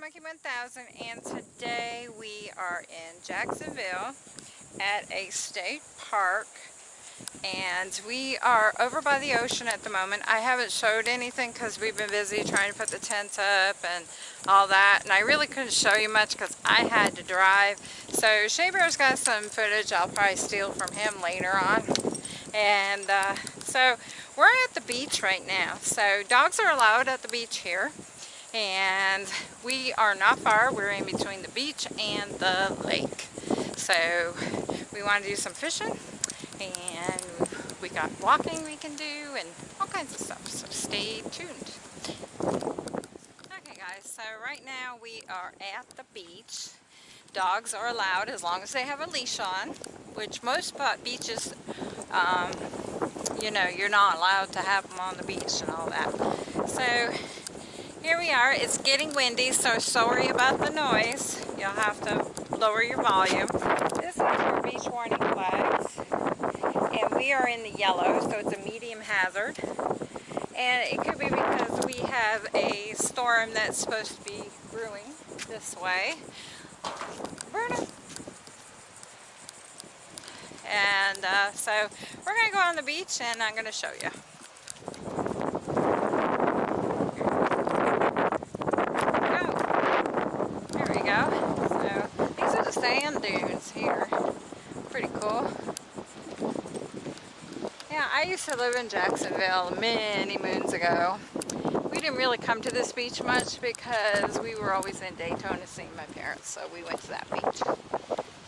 Monkey 1000 and today we are in Jacksonville at a state park and we are over by the ocean at the moment. I haven't showed anything because we've been busy trying to put the tent up and all that and I really couldn't show you much because I had to drive. So Shea Bear's got some footage I'll probably steal from him later on. And uh, so we're at the beach right now. So dogs are allowed at the beach here and we are not far we're in between the beach and the lake. So we want to do some fishing and we got walking we can do and all kinds of stuff so stay tuned. Okay guys so right now we are at the beach. Dogs are allowed as long as they have a leash on which most beaches um, you know you're not allowed to have them on the beach and all that. So here we are. It's getting windy, so sorry about the noise. You'll have to lower your volume. This is our beach warning flags. And we are in the yellow, so it's a medium hazard. And it could be because we have a storm that's supposed to be brewing this way. Bruno. And uh, so we're going to go on the beach and I'm going to show you. Sand dunes here. Pretty cool. Yeah, I used to live in Jacksonville many moons ago. We didn't really come to this beach much because we were always in Daytona seeing my parents, so we went to that beach.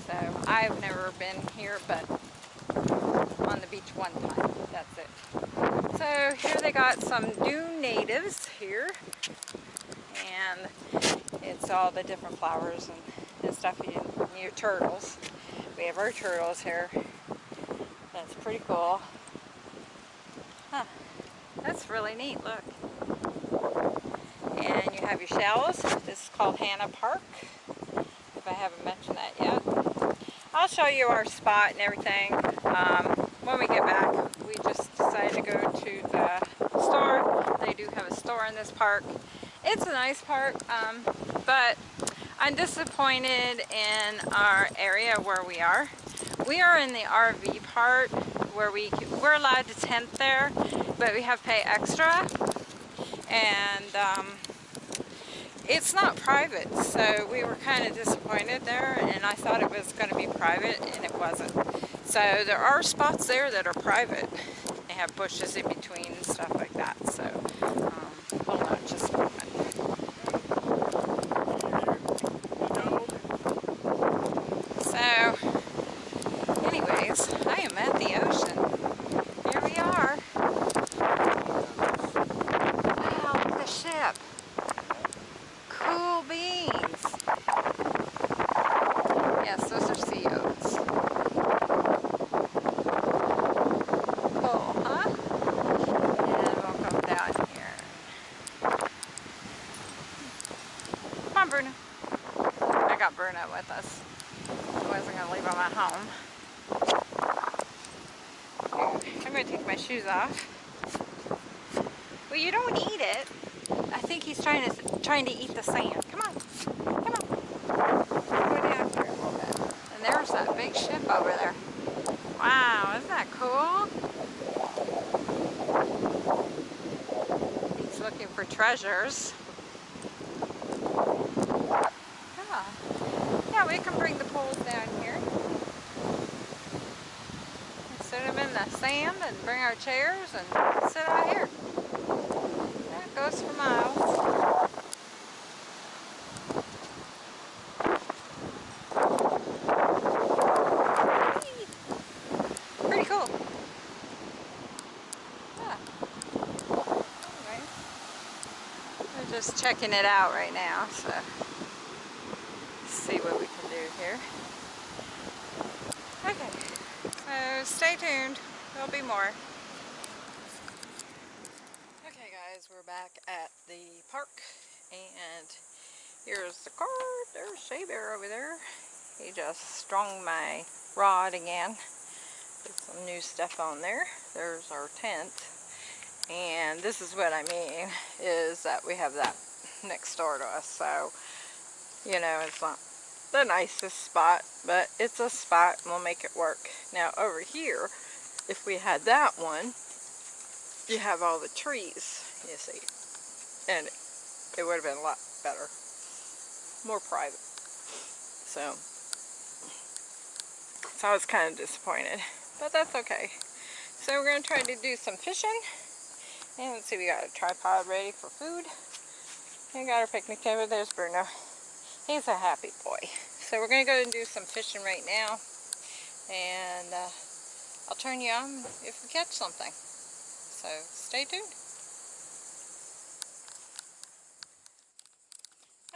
So I've never been here, but on the beach one time. That's it. So here they got some dune natives here. And it's all the different flowers and and stuff you turtles. We have our turtles here. That's pretty cool. Huh. That's really neat, look. And you have your shallows. This is called Hanna Park, if I haven't mentioned that yet. I'll show you our spot and everything um, when we get back. We just decided to go to the store. They do have a store in this park. It's a nice park, um, but I'm disappointed in our area where we are. We are in the RV part where we we're allowed to tent there, but we have to pay extra, and um, it's not private. So we were kind of disappointed there, and I thought it was going to be private, and it wasn't. So there are spots there that are private. They have bushes in between and stuff like that. So um, hold on just a moment. with us. I wasn't going to leave them at home. I'm going to take my shoes off. Well, you don't eat it. I think he's trying to trying to eat the sand. Come on. Come on. Go down here a little bit. And there's that big ship over there. Wow, isn't that cool? He's looking for treasures. Yeah, we can bring the poles down here. Set them in the sand and bring our chairs and sit out here. There it goes for miles. Pretty cool. Yeah. Anyway, we're just checking it out right now, so see what we can do here. Okay, so stay tuned. There'll be more. Okay guys, we're back at the park and here's the car. There's Shea Bear over there. He just strung my rod again. Put some new stuff on there. There's our tent. And this is what I mean, is that we have that next door to us. So you know, it's not the nicest spot, but it's a spot and we'll make it work. Now over here, if we had that one, you have all the trees, you see, and it would have been a lot better, more private. So, so I was kind of disappointed, but that's okay. So we're going to try to do some fishing. And let's see, we got a tripod ready for food. We got our picnic table. There's Bruno. He's a happy boy. So we're going to go and do some fishing right now. And uh, I'll turn you on if we catch something. So stay tuned.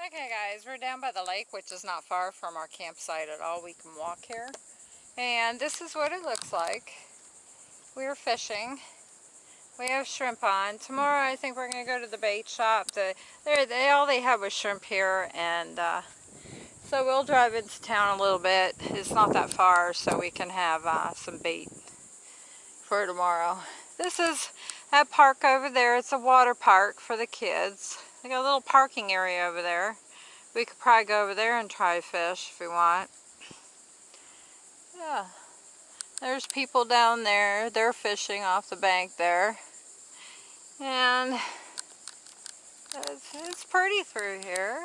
Okay guys, we're down by the lake, which is not far from our campsite at all. We can walk here. And this is what it looks like. We're fishing. We have shrimp on. Tomorrow I think we're going to go to the bait shop. The, they all they have was shrimp here. And uh, so we'll drive into town a little bit. It's not that far so we can have uh, some bait for tomorrow. This is that park over there. It's a water park for the kids. They got a little parking area over there. We could probably go over there and try fish if we want. Yeah. There's people down there. They're fishing off the bank there. And it's, it's pretty through here.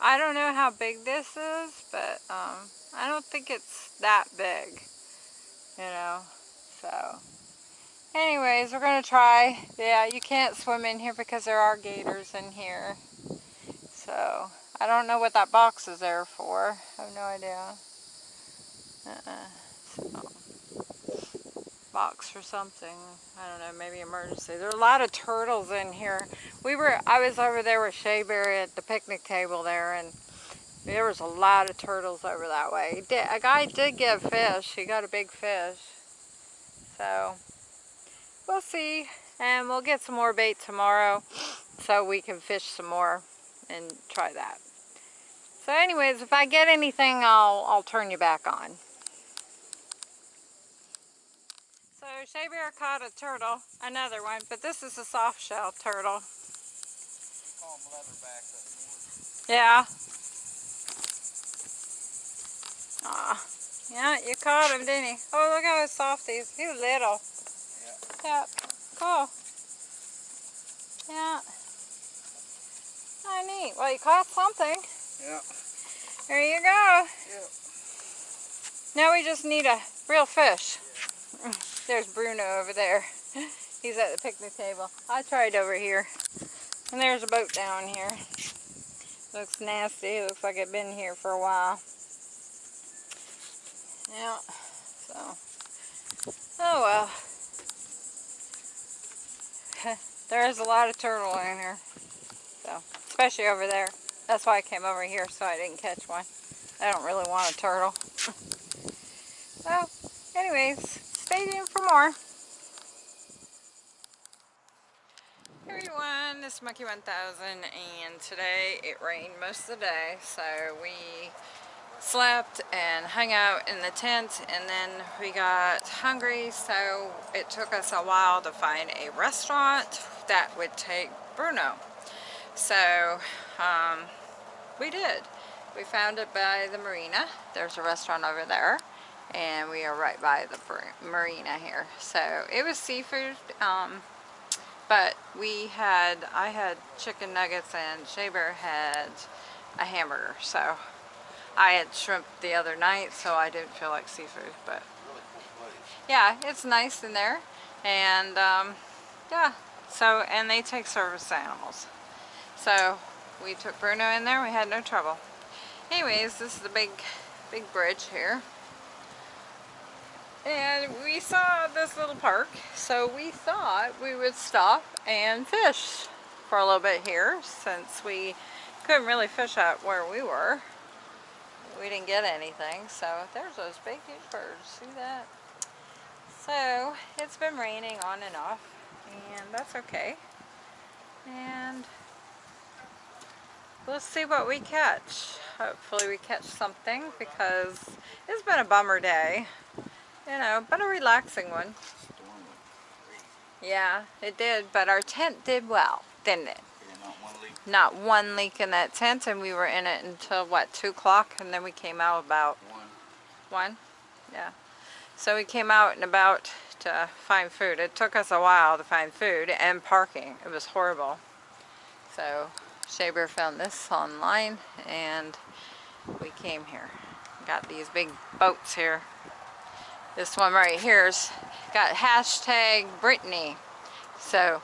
I don't know how big this is, but um, I don't think it's that big, you know, so. Anyways, we're going to try. Yeah, you can't swim in here because there are gators in here. So, I don't know what that box is there for. I have no idea. Uh-uh. So box or something. I don't know, maybe emergency. There are a lot of turtles in here. We were, I was over there with Shea Bear at the picnic table there, and there was a lot of turtles over that way. A guy did get a fish. He got a big fish. So, we'll see. And we'll get some more bait tomorrow so we can fish some more and try that. So anyways, if I get anything, I'll, I'll turn you back on. So Shea Bear caught a turtle, another one, but this is a soft shell turtle. Yeah. Aw. Yeah, you caught him, didn't he? Oh, look how soft he is. He was little. Yeah. Yeah. Cool. Yeah. Oh, neat. Well, you caught something. Yeah. There you go. Yeah. Now we just need a real fish. Yeah. There's Bruno over there. He's at the picnic table. I tried over here. And there's a boat down here. Looks nasty. Looks like it's been here for a while. Yeah. So. Oh well. there is a lot of turtle in here. So. Especially over there. That's why I came over here so I didn't catch one. I don't really want a turtle. so, anyways, stay tuned for more. Hey everyone, this is Monkey 1000 and today it rained most of the day so we slept and hung out in the tent and then we got hungry so it took us a while to find a restaurant that would take Bruno. So um, we did. We found it by the marina. There's a restaurant over there and we are right by the marina here. So it was seafood, um, but we had, I had chicken nuggets and Shea Bear had a hamburger. So I had shrimp the other night, so I didn't feel like seafood, but yeah, it's nice in there. And um, yeah, so, and they take service animals. So we took Bruno in there, we had no trouble. Anyways, this is the big, big bridge here. And we saw this little park, so we thought we would stop and fish for a little bit here since we couldn't really fish out where we were. We didn't get anything, so there's those big huge birds, see that? So, it's been raining on and off, and that's okay. And we'll see what we catch. Hopefully we catch something because it's been a bummer day you know, but a relaxing one. Yeah, it did, but our tent did well, didn't it? leak. not one leak in that tent, and we were in it until what two o'clock, and then we came out about One. one. Yeah. So we came out and about to find food. It took us a while to find food and parking. It was horrible. So Shea Bear found this online, and we came here. Got these big boats here. This one right here's got hashtag Britney. So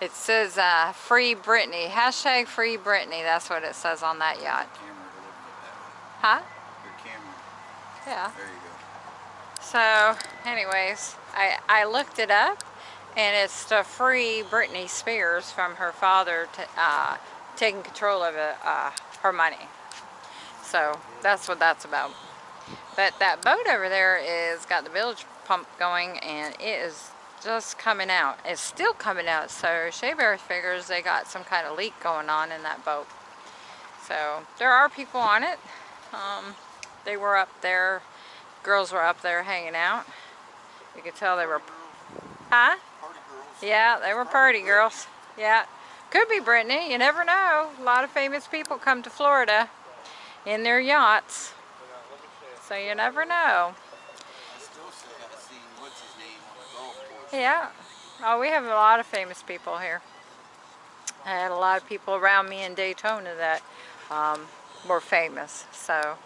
it says uh, free Britney. Hashtag free Britney. That's what it says on that yacht. Camera to look at Huh? Your camera. Yeah. There you go. So anyways, I, I looked it up and it's to free Britney Spears from her father to, uh, taking control of it, uh, her money. So that's what that's about. But that boat over there is got the bilge pump going and it is just coming out. It's still coming out. So Shea Bear figures they got some kind of leak going on in that boat. So there are people on it. Um, they were up there. Girls were up there hanging out. You could tell they were, huh? Yeah, they were party girls. Yeah. Could be Britney. You never know. A lot of famous people come to Florida in their yachts. So you never know. Yeah. Oh, we have a lot of famous people here. I had a lot of people around me in Daytona that um, were famous. So,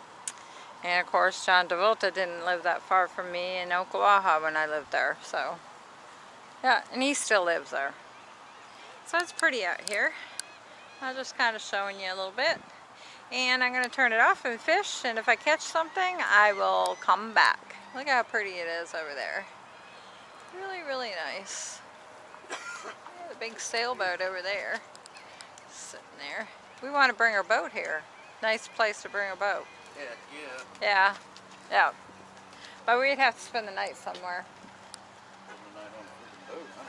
and of course, John Travolta didn't live that far from me in Ocala when I lived there. So, yeah, and he still lives there. So it's pretty out here. I'm just kind of showing you a little bit. And I'm going to turn it off and fish. And if I catch something, I will come back. Look how pretty it is over there. Really, really nice. Yeah, the big sailboat over there. Sitting there. We want to bring our boat here. Nice place to bring a boat. Heck yeah. Yeah. Yeah. But we'd have to spend the night somewhere. Spend the night on a boat, huh?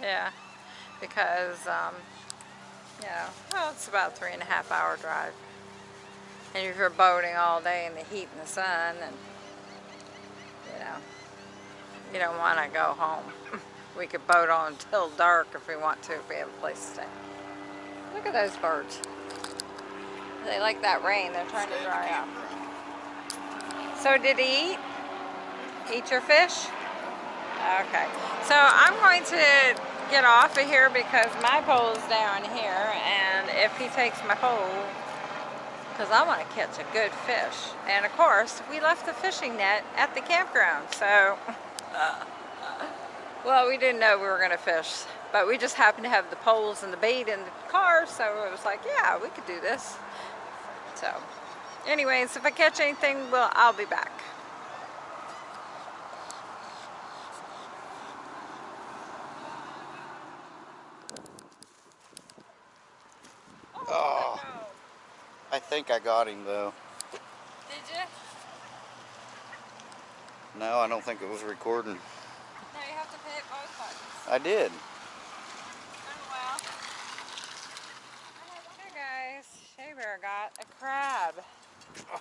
Yeah. Because, um, you know, well, it's about a three and a half hour drive. And if you're boating all day in the heat and the sun, and, you know, you don't want to go home. we could boat on until dark if we want to, if we have a place to stay. Look at those birds. They like that rain. They're trying to dry out. So did he eat? Eat your fish? Okay. So I'm going to get off of here because my pole's down here and if he takes my pole, because I want to catch a good fish. And of course, we left the fishing net at the campground, so... well, we didn't know we were going to fish, but we just happened to have the poles and the bait in the car, so it was like, yeah, we could do this. So, anyways, if I catch anything, well, I'll be back. Oh, I think I got him though. Did you? No, I don't think it was recording. No, you have to hit both buttons. I did. Oh well. Hey guys, Shea Bear got a crab.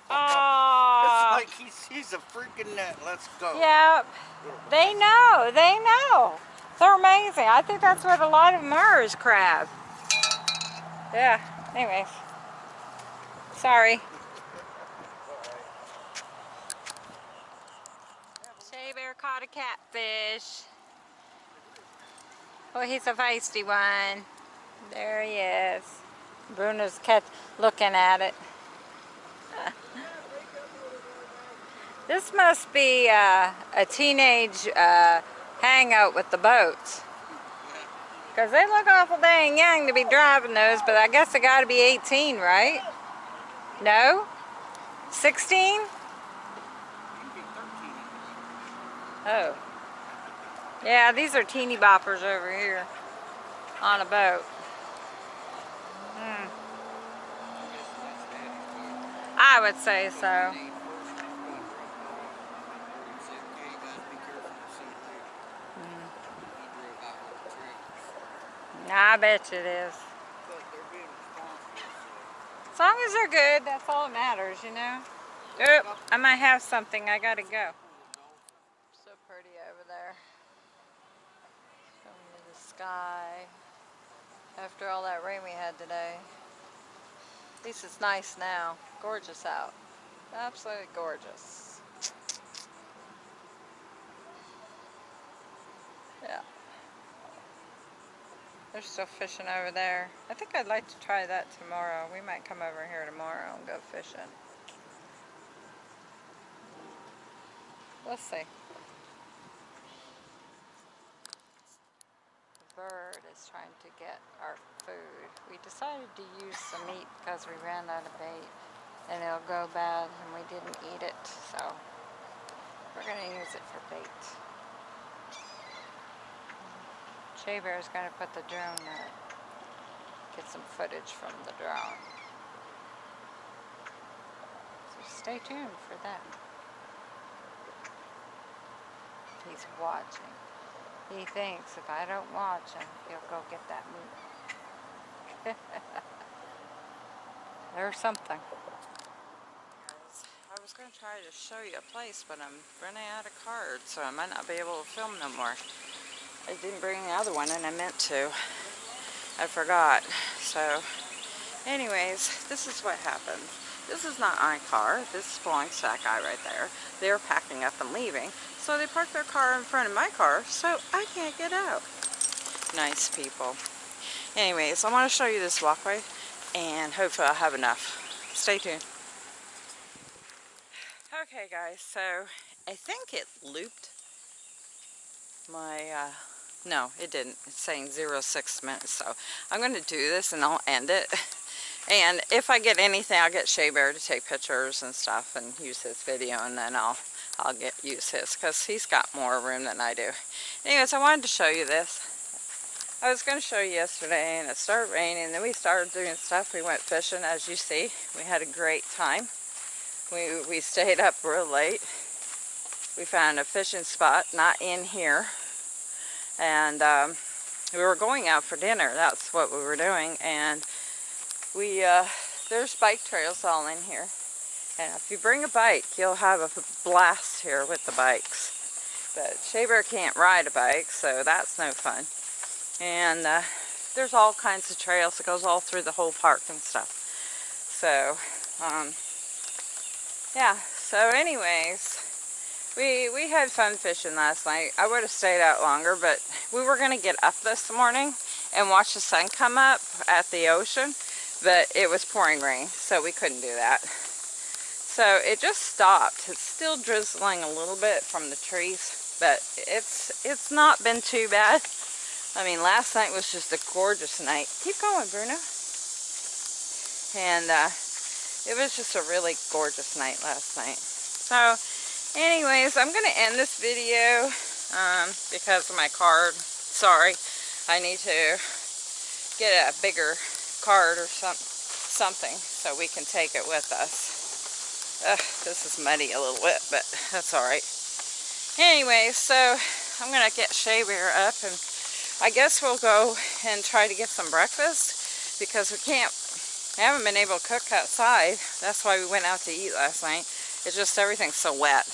Aww. It's like he sees a freaking net. Let's go. Yep. They know. They know. They're amazing. I think that's what a lot of them are is crab. Yeah. Anyways. Sorry. Shea Bear caught a catfish. Oh, he's a feisty one. There he is. Bruno's catch, looking at it. this must be uh, a teenage uh, hangout with the boats. Because they look awful dang young to be driving those, but I guess they got to be 18, right? No? 16? Oh. Yeah, these are teeny boppers over here on a boat. Hmm. I would say so. I bet it is. Long as they're good, that's all that matters, you know? Oh, I might have something. I gotta go. So pretty over there. Showing the sky. After all that rain we had today. At least it's nice now. Gorgeous out. Absolutely gorgeous. They're still fishing over there. I think I'd like to try that tomorrow. We might come over here tomorrow and go fishing. Let's see. The bird is trying to get our food. We decided to use some meat because we ran out of bait and it'll go bad and we didn't eat it. So we're going to use it for bait. Shea is going to put the drone there. Get some footage from the drone. So stay tuned for that. He's watching. He thinks if I don't watch him, he'll go get that meat. There's something. I was going to try to show you a place, but I'm running out of cards, so I might not be able to film no more. I didn't bring the other one, and I meant to. I forgot. So, anyways, this is what happened. This is not my car. This belongs to that guy right there. They're packing up and leaving. So they parked their car in front of my car, so I can't get out. Nice people. Anyways, I want to show you this walkway, and hopefully I'll have enough. Stay tuned. Okay guys, so I think it looped my, uh, no it didn't, it's saying zero six minutes, so I'm going to do this and I'll end it. And if I get anything, I'll get Shea Bear to take pictures and stuff and use his video and then I'll I'll get use his because he's got more room than I do. Anyways, I wanted to show you this. I was going to show you yesterday and it started raining and then we started doing stuff. We went fishing as you see. We had a great time. We, we stayed up real late. We found a fishing spot, not in here. And um, we were going out for dinner. That's what we were doing. And we, uh, there's bike trails all in here. And if you bring a bike, you'll have a blast here with the bikes. But Shea Bear can't ride a bike, so that's no fun. And uh, there's all kinds of trails It goes all through the whole park and stuff. So, um, yeah, so anyways, we, we had fun fishing last night. I would have stayed out longer, but we were going to get up this morning and watch the sun come up at the ocean, but it was pouring rain, so we couldn't do that. So it just stopped. It's still drizzling a little bit from the trees, but it's it's not been too bad. I mean, last night was just a gorgeous night. Keep going, Bruno. And uh, it was just a really gorgeous night last night. So, anyways, I'm to end this video um, because of my card. Sorry, I need to get a bigger card or some, something so we can take it with us. Ugh, this is muddy a little bit, but that's alright. Anyway, so I'm to get Shea Bear up and I guess we'll go and try to get some breakfast because we can't, I haven't been able to cook outside. That's why we went out to eat last night. It's just everything's so wet,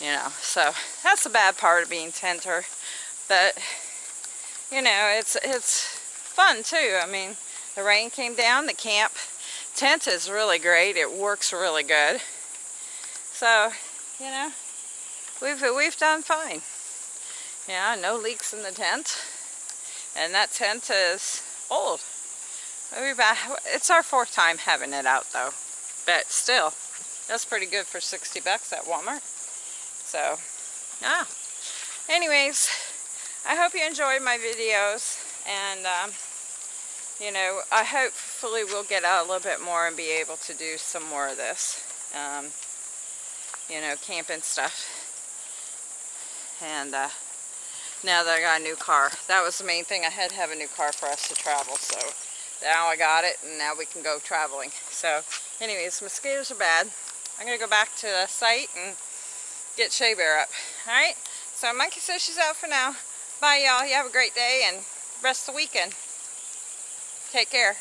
you know. So that's the bad part of being tenter. But, you know, it's, it's fun too. I mean, the rain came down, the camp tent is really great. It works really good. So, you know, we've, we've done fine. Yeah, no leaks in the tent. And that tent is old. It's our fourth time having it out though. But still, that's pretty good for 60 bucks at Walmart. So, yeah. Anyways, I hope you enjoyed my videos. And, um, you know, I hopefully we'll get out a little bit more and be able to do some more of this. Um, you know, camping stuff. And uh, now that I got a new car, that was the main thing. I had to have a new car for us to travel. So now I got it and now we can go traveling. So anyways, mosquitoes are bad. I'm going to go back to the site and get Shea Bear up. Alright, so Monkey says she's out for now. Bye y'all. You have a great day and rest the weekend. Take care.